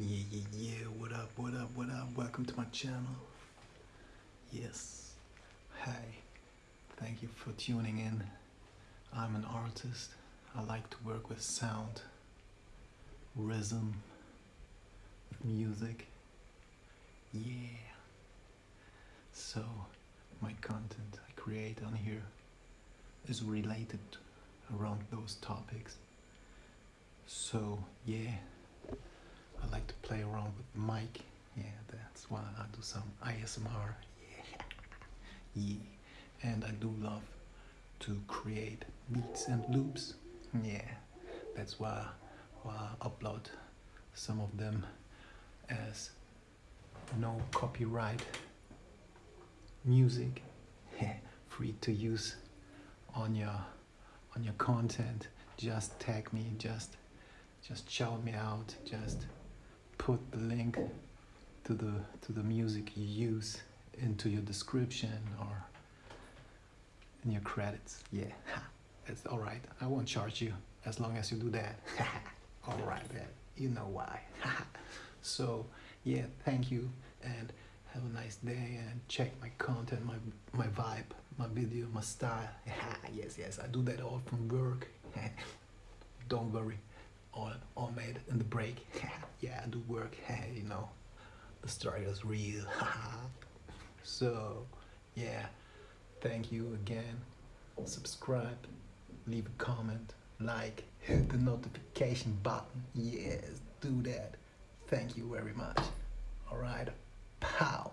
Yeah, yeah, yeah. What up, what up, what up? Welcome to my channel. Yes. Hi. Thank you for tuning in. I'm an artist. I like to work with sound, rhythm, music. Yeah. So, my content I create on here is related around those topics. So, yeah. Play around with the mic. Yeah, that's why I do some ASMR. Yeah. yeah. And I do love to create beats and loops. Yeah. That's why, why I upload some of them as no copyright music free to use on your on your content just tag me just just shout me out just put the link to the to the music you use into your description or in your credits. Yeah. It's all right. I won't charge you as long as you do that. All right then. You know why. So yeah thank you and have a nice day and check my content my my vibe my video my style. Yes yes i do that all from work. Don't worry all all made in the break. Yeah. Do work you know the story is real. So yeah thank you again. Subscribe leave a comment like hit the notification button. Yes do that. Thank you very much. All right pow